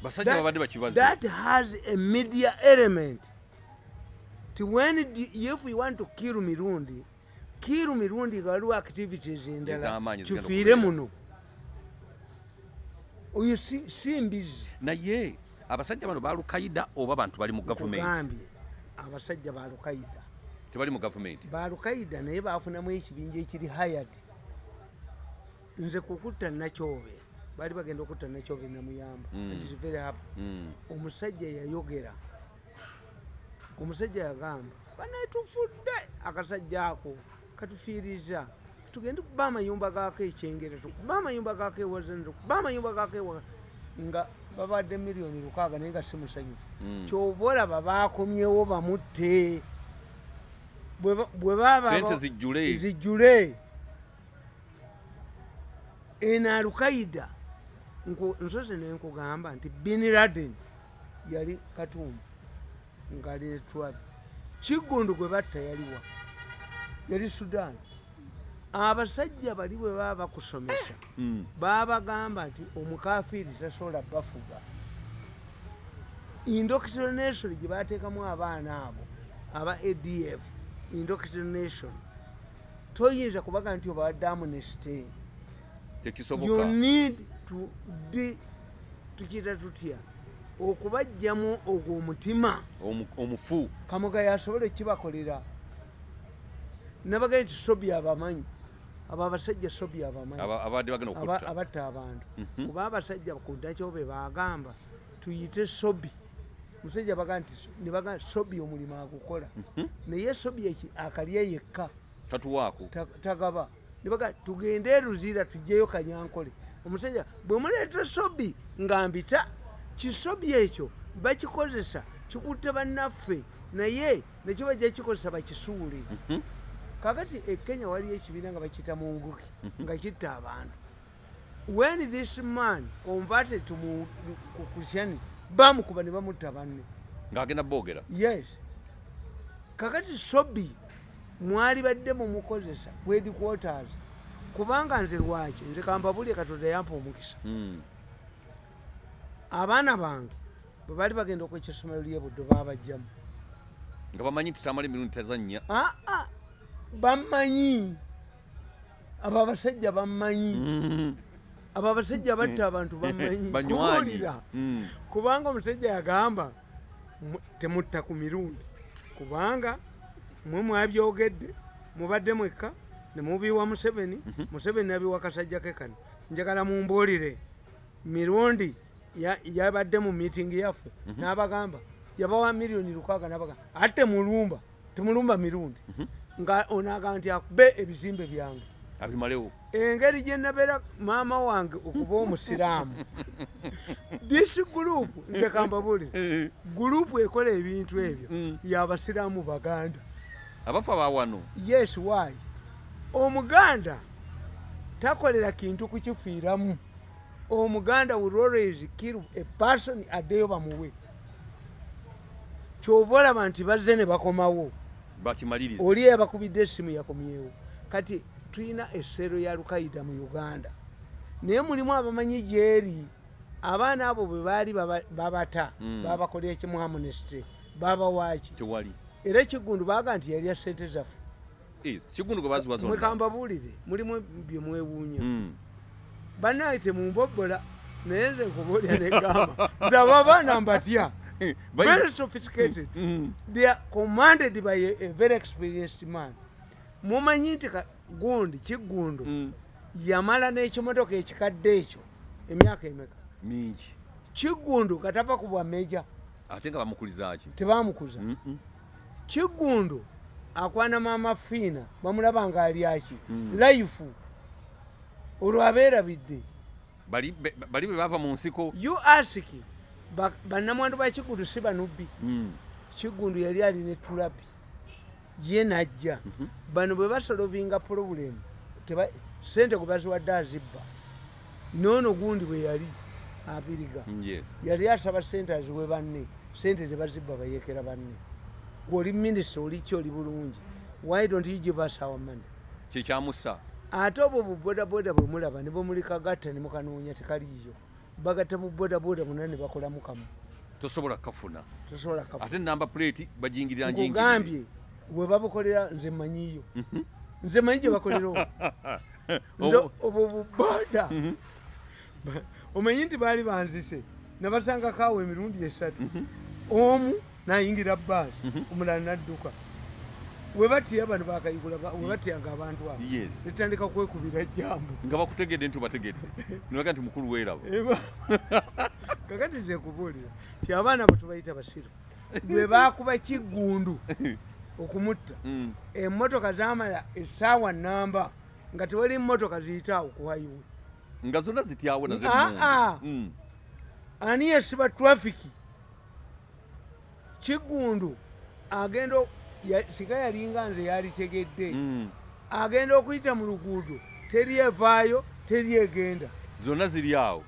basajja babadde bakibazi that has a media element ti when if we want to kill mirundi kill mirundi nga waliwo activities endala kifiire muno. Oyo si mbizi. Naye abasajja bano balukaida oba bantu bali mu gavumenti abasajja ba lukaida tebali mu gavumenti ba lukaida naye bafunamu ekibinja ekiri hayad nze kukutta nakyobe baali bagenda okutta nakyobe namuyamba Mm. Mm. omusajja yayogera omusajja yagamba banetufudde akasajja ako katufiiriza tugende kuba amayumba gako ekyengera tukuba amayumba gako ewazana tukuba amayumba gako ewa nga babadde miliyoni lukaaga naye nga si musanyufu. Mm. kyova olaba bakomyewo bamutte. Bwe ba- bwe baba Sente zijjule. zijjule. Eno alukaida nsozi nenkugamba nti bin laden yali katumba ngaali etwab kiggundu gwe batta yaliwa yali sudan. Abasajja bali bwe baba bakusomesa Mm. babagamba nti omukafiiri tasobola bafuga. Indoctrination gye bateekamu abaana abo aba adf indoctrination toyinza kubaga nti obawadde amnesty. You need to tukiyita tutya okubajjamu ogwo omutima Omu- omufu. Kamugayo asobole kibakolera. Nabagaye nti sobi abamanyi abo abasajja sobi abamanyi aba- abadde bagenda aba- okutta. abatta abantu. Mhm. kuba abasajja ku ndakyobe bagamba tuyite sobi musajja baga nti nebaga sobi omulimu agukola. Mhm. naye sobi eki akalye yekka. Tatuwaako. Ta- tagaba. Nebaga tugende eruzira tujjeyo kanyankole. Omusajja bwe muleeta sobi nga mbita kisobi ekyo bakikozesa kikutte bannaffe naye nekyo bajja kikozesa bakisuule. Mhm. kakati e kenya waliyo ekibiina nga bakiyita munguki nga kitta abantu. When this man converted to mu- christianity bamukuba ne bamutta banne. Ng'agenda boogera? Yes. Kakati sobi mwali badde mumukozesa headquarters kubanga nze lwaki? Nze kambabulye katonda yampa omukisa. Mm. Abaana bange bwe bali bagenda okwekya essomero lyebuddo babajjamu nga bamanyi nti tamala emirundi tazannya aa bammanyi. Abo abasajja bammanyi. Mm. abo abasajja batta abantu bammanyi. Banywanyi. kubuulira. Mm. kubanga omusajja yagamba mu- temutta ku mirundi. Kubanga mwe mwabyogedde mubadde mwekka nemubiwa museveni museveni nabiwa kasajja ke kano. Njagala mumbuulire. Mirundi yabadde mu miitingi yaffe n'abagamba yabawa miliyoni lukaaga n'abagamba ate temulumba temulumba mirundi. Nga onagamba nti akube ebizimbe byange. Abimalewo engeri gye nabeera maama wange okuba omusiraamu. This group nze kambabuulire gurupu ekola ebintu ebyo Mm. yabasiraamu baganda. Abafu abawano yes why? Omuganda takolera kintu kukifiiramu omuganda will always kill a person addeyo bamuwe. Kyova olaba nti bazze ne bakomawo. Oli yabakubidde essimu yakomyewo. Kati tulina essero ya lukaida mu uganda. Naye mulimu abamanyi gyeri. Abaana abo bwe baali baba- babata Mm. babakolera ekimu amunesty babawaaki era ekigundu baga nti yalya sente zaffe. Mwekambabuulire mulimu bye Mm. bannaye temumbobola naye nze nkubuulya negamba nze abo abaana mbatya very sophisticated Mm. they are commanded by a, a very experienced man mumanyi nti gundi kigundo Mm. yamala n'ekimotoka ekikadde ekyo emyaka emeka mingi kigundo katava ku bwameja ate nga bamukulizaki tebamukuza Mm-mm. kigundo akwana maama fiina bamulaba nga alyaki Mm. life olwo abeerabidde bali be- bava mu nsiko. Ba- bannamwandu ba kigundo si banubbi. Mm. kigundu yali alina etulabi ye najja. Bano bwe basolovinga pulobulemu sente gwe baziwadde azibba. Noono gundi bwe yali abiriga. Yali asaba sente aziwe banne. Sente tebazibba bayekera banne. Gweoli minisita oliki oli bulungi? Why don't you give us our money? Kyekyamusa ate obwo bubodaboda bwe mulaba ne bwemulikagatta ne mukanoonya tekaliyo bagatta bubodaboda buna ne bakolamu kamu tosobola kafuna ate namba plate bajingirira njingirire. Nkugambye bwe babukolera nze manyiyo nze manyi gye bakolera obwo. buboda. Ba- omanyi nti baali banzise nabasangako awo emirundi esatu. Omu nayingira baasi omulala nadduka webatya bano bakayigula ba- webatyanga abantu abo netandika kwekubira jambu nga bakutegedde nti obategedde. Nibaga nti mukulu weeraba kakati nze kubuulira ti abaana abo tubayita basiru lwe bakuba kigundu okumutta Mm. emmotoka zamala essaawa namba nga tewali mmotoka ziyitaawo ku highway. Nga zonna zityawo naze Ah, ah. Mm. ani yesiba trafiki kigundu agenda sika yalinga nze yalitegedde Mm. agenda okuyita mu luguudo teryevaayo teryegenda zonna ziri awo.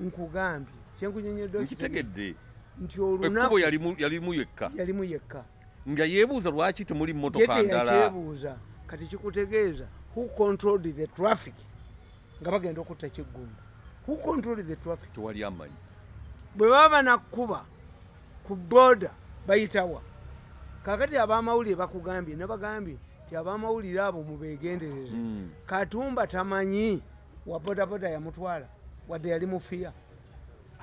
Nkugambye kyenkunyonyedde nkitegedde. Nti olunaku yalimu yekka. Yalimu yekka. Nga yeebuuza lwaki temuli mmotoka ndala. teyakyebuuza kati kikutegeeza who controlled the traffic? Nga bagenda okutta kiggundu who controlled the traffic? Tewali amanyi. Bwe baba nakkuba ku boda bayitawa kakati abamawulire bakugambye nabagambye ti abamawulire abo mubegendereze Mm. katumba tamanyi wa bodaboda yamutwala wadde yali mufiya.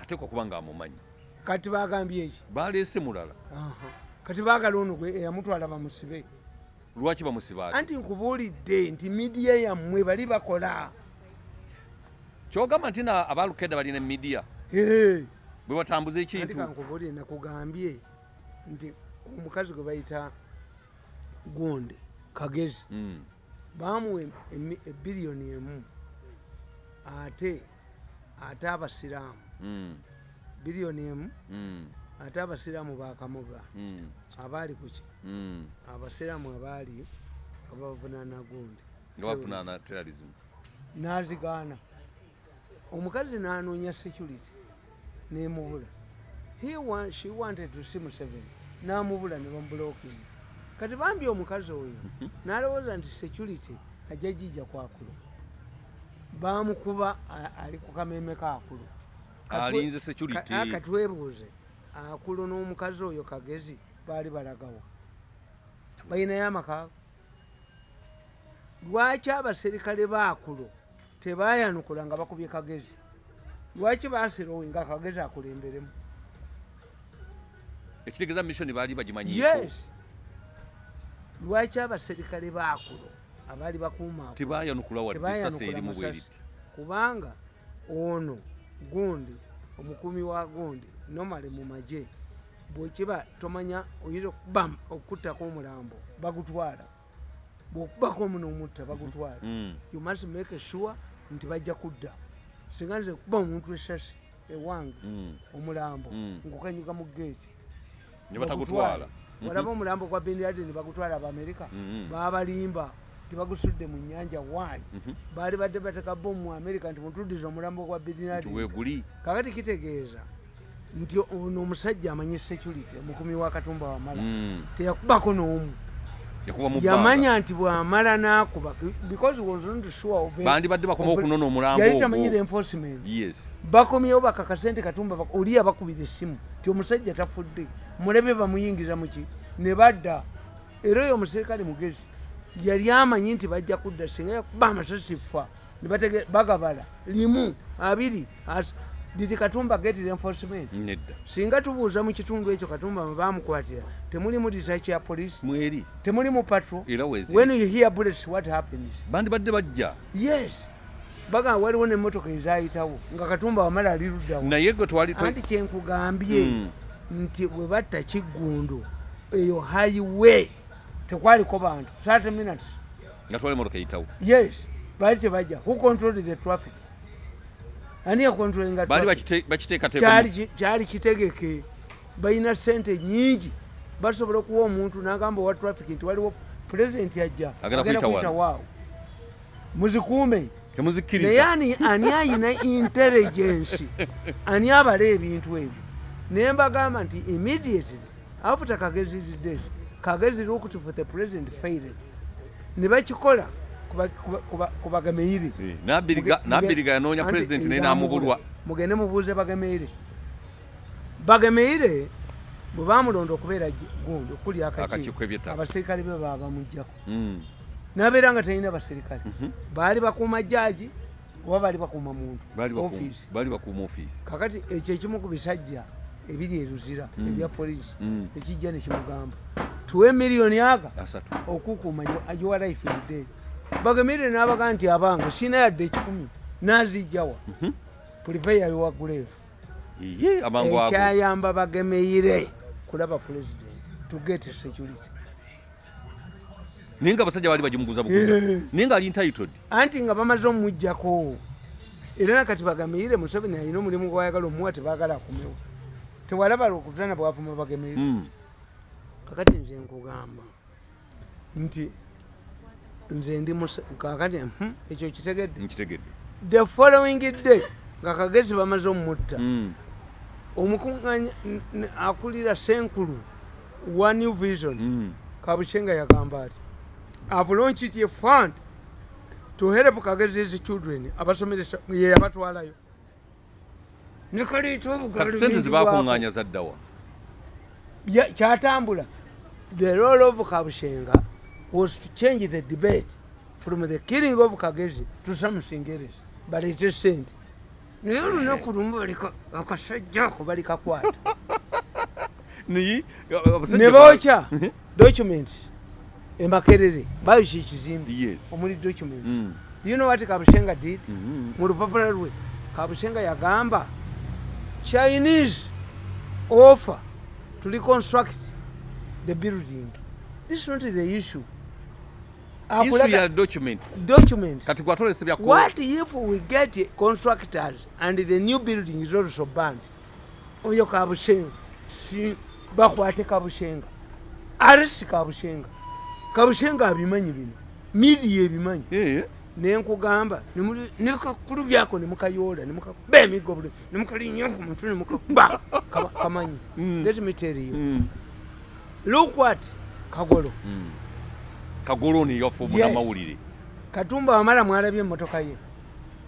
Ate kwakuba nga amumanyi. Kati bagambye eki baleese mulala. Kati baagala ono gwe eyamutwala bamusibe. Lwaki bamusiba anti nkubuulidde nti midiya yammwe bali bakola. Kyogamba nti na abalukeda balina emidiya? Bwe batambuza ekintu. Nakugambye nti omukazi gwe bayita gonde kagezi Mm. bamuwa ebiriyoni emu ate ate abasiraamu. Mm. biriyoni emu Mm. ate abasiraamu bakamuga abaali kuki abasiraamu abaali nga bavunaana gundi n'azigaana. Omukazi n'anoonya security nemubula she wanted to see museveni n'amubula ne bamubulokinga kati bambi omukazi oyo n'alowooza nti security ajja gijja kwakulu bamukuba ali ku kameme kaakulu Katwe- Alinze security. ka- a- katwebuuze akulu n'omukazi oyo kagezi baali balagawa balinayo amakaago lwaki abaserikale baakulu tebayanukula nga bakubye kagezi? Lwaki basirowe nga kagezi akulemberemu ekitegeeza mission baali bagimanyiko. Yes. Lwaki abaserikale baakulu abaali bakuuma tebayanukula wadde sasa tebayanukula erimu bweriti? Kubanga ono gundi omukumi wa gundi nomale mu magye bwekiba tomanya oyinza okuba okuttako omulambo bagutwala. Bwokubako omunomutta bagutwala. Mm. you must make sure nti bajja kudda. Singa nze kuba omuntu esasi ewange Mm. omulambo Mm. ngukanyuka mu geeti ne batagutwala bagutwale. walaba omulambo gwa benladeni bagutwala abamerika Mhm. babalimba tibagusudde mu nyanja waayi Mhm. baali badde bateka bomu mu amerika nti mutuddiza omulambo gwa nti benladeni weeguli kakati kitegeeza nti ono omusajja amanyi security omukumi wa katumba wamala. Teyakubako n'omu. Yamanya nti bwamala n'akuba because was not sure bandibadde bakoma of- okunona omulambo yali tamanyire enforcement. Yes. Bakomyewo bakakasente katumba bak- oli abakubira essimu ti omusajja tafudde mulebe bamuyingiza muki ne badda. Era oyo omuserikale mugezi yali amanyi nti bajja kudda singa yakuba amasasi fa ne batege- bagabala limu abiri did katumba get reinforcement. Singa tubuuza mu kitundu ekyo katumba bamukwatira temuli mu research ya police? Mweri temuli mu patrol? When you hear bullets what happens? Bandibadde bajja. Yes baga waliwo nemmotoka ezayitawo nga katumba wamala ali luddawo naye gwe twali anti kyenkugambye Mm. nti bwe batta kiggundu eyo highway tekwaliko bantu. 30 minutes nga twali emotoka eyitawo. Yes baali tebajja who controlled the traffic? Ani yakontrolinga kyali ki- kyali kitegeke. Balina sente nyingi basobola okuwa omuntu n'agamba owa traffic nti waliwo pulezidenti ajja Agenda kuyita waawo muzikuume naye ani ayina intelligence? Ani abala ebintu ebyo? Naye mbagamba nti immediately after kagezi dead kagezi looked for the president failed. Ne bakikola kuba- kuba- kuba- ku bagameire Eh, Nabiriga- yanoonya pulezidenti naye namubulwa mugende mubuuze bagameire bagameire bwe bamulonda okubeera gundi okuli Akakiiko. Abaserikale be babamugjako Mm. Nabeera nga talina baserikale baali bakuuma jaji oba baali bakuuma muntu? Ofiisi. kakati ekyo ekimu ku bisajja ebiri eruzira ebya polisi Mm. ekijja nekimugamba tuwe miliyoni aga okukuuma your life in day bagemire n'abaga nti abange sina yadde ekikumi nazijjawa ye amangu ago. Ekyayamba bagemeire kulaba pulezidenti to get security naye nga abasajja baali bagimuguza buguza. Eh. naye nga ali entitled. Anti nga bamaze omujjako era nakati bagemeire museveni alina omulimu gwayagala omuwa tebagala akumewo. Tewalaba lwokutana bwavuma bagemeire Mm. kakati nze nkugamba nti nze ndi kakati mhm, ekyo kitegedde? Nkitegedde. The following day nga kagezi bamaze omutta Mm. omukuŋŋanya n- n- akulira senkulu wa new vision. Kabushenga yagamba ati have launched a fund to help kagez's children. Abasomeresa ye yabatwalayo nekaleeta kati sente zebakuŋŋaanya zaddawa kyatambula. The role of kabushenga was to change the debate from the killing of kagezi to something else baleete sente naye olunaku lumu balika akasajja ako balikakwata naye ne abasajja bookya document emakerere bayoki ekizimbe. Yes. Omuli document Mm. you know what kabushenga did? Mhm. mu lupapula lwe kabushenga yagamba chinese offer to reconstruct the building. This is not the issue. Issue ya documents. document kati gwatolese bya what if we get constructors and the new building is also burnt? Oyo kabushenga si bakwate kabushenga. Arisi kabushenga kabushenga abimanyi bino. Midiya ebimanyi. Nenkugamba nekakulu byako nemukayoola nemukakuba emigo buli nemukalinnya ku mutwe nemukakuba Kama- kamanyi. Mm. let me tell you. Mm. look what kagolo. Kagoloni yafumu Yes. namawulire. Katumba wamala mwalabye emmotoka ye.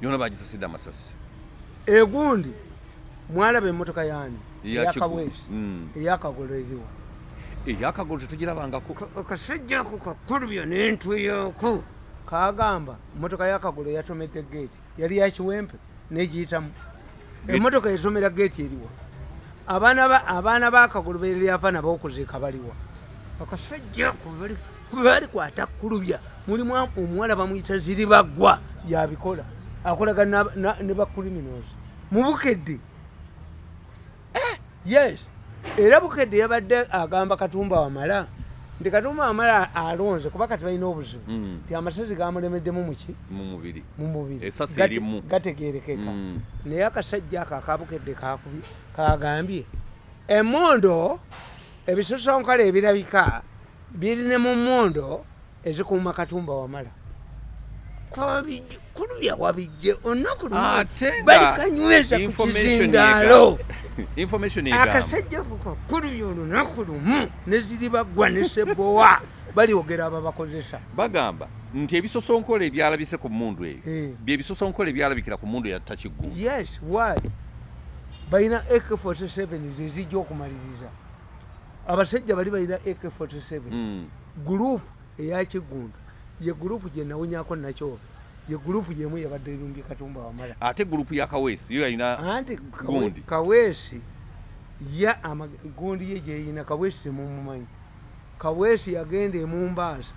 Yona bagisasidde amasasi. Egundi mwalaba emmotoka yani Eya eyakabwezi Kigulu. Mm. eyakagolo eriwa eyakagolo tetugirabangako Ka- akasajja ako kakulubya nentuyoko kagamba emmotoka yakagolo yatomedde geeti yali yakiwempe negiyitamu Gate- emmotoka yatomera geeti eriwa abaana ba- abaana bakagolo beryava nabokuziika baliwa akasajja ako bali- bali kwata kulubya mulimu omuwala bamuyita ziribagwa yabikola akolaga na- na- ne bacriminals mubukedde yes era bukedde yabadde agamba katumba wamala nti katumba wamala alonze kuba kati balina obuzibu. Mm. nti amasasi gamulemeddemu muki mu mubiri. Gategerekeka Mm. naye akasajja ako akabukedde kagambye emondo ebisosonkole ebirabika birine mu mondo ezikuuma katumba wamala. Kwabijje- kulubya wabijje olunaku ate nga balikanyweza ku kizindaalo akasajja kukakulubya olunaku lumu neziri bagwa ne sebowa. Balyogera ababakozesa bagamba nti ebisosonkole ebyalabise ku mundu eyo. Eh. byebisosonkole ebyalabikira ku mundu eyatta kiggulu yes why? Balina ak47 zezijja okumaliriza abasajja bali balina ak47 Mm. gurupu eyakiggundu ye gurupu gye nawunyako nakyo ye gurupu yemu yabadde erumbye katumba wamala. Ate gurupu ya kaweesi yo yalina anti Gundi. kaweesi ya amag- gundi ye gyeyina kaweesi temumumanyi kaweesi yagenda emumbaasa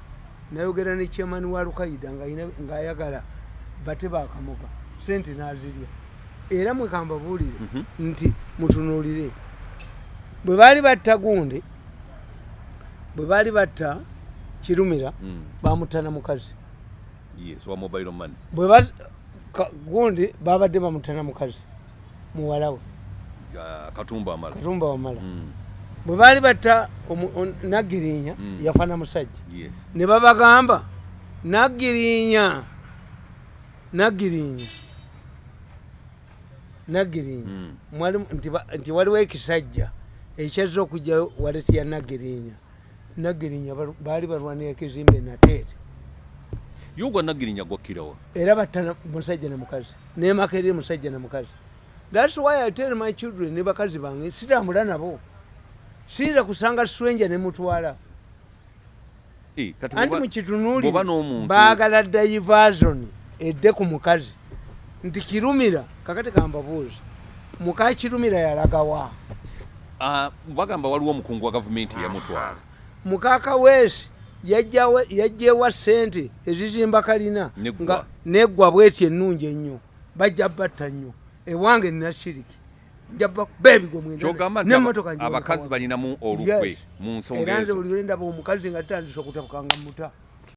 nayogera ne chairman wa lukaida ng'ayina- ng'ayagala bate bakamuga sente nazirya. Era mwekambabuulire Mhm. nti mutunuulire bwe baali batta gundi bwe baali batta kirumira Mm, bamutana mukazi yes wa mobile money. Bwe bas- gundi babadde bamutana mukazi muwala we Ya katumba amala. Katumba wamala Mm, bwe baali batta naggirinya Mm. yafana musajja. Yes. Ne babagamba naggirinya naggirinya naggirinya. Mm. Mwali- nti nti waliwo ekisajja ekyazza okujja walesi ya naggirinya. Balu- baali balwanira ekizimbe nateete yogwa nagirinya gwakkirawa era batta na- musajja ne mukazi nemaka eri musajja ne mukazi. Thats why i tell my children ne bakazi bange sitambula nabo. Siira kusanga stranger ne mutwala. Eh, kati anti bw'oba- mukitunuulire bw'oba n'omuntu baagala diversion edde ku mukazi. Nti kirumira kakati kambabuuzi muka kirumira yalagawa. Ah, bagamba waliwo omukungu wa gavumenti eyamutwala mukakaweesi yajjewa sente ezizimba kalina nga neggwa bweti ennungi ennyo bajja batta nnyo. Ewange nina shiriki abakazi balinamu olukwe mu nsonga era nze ezo. buli lwendaba omukazi nga tutandisa okutapukanga muta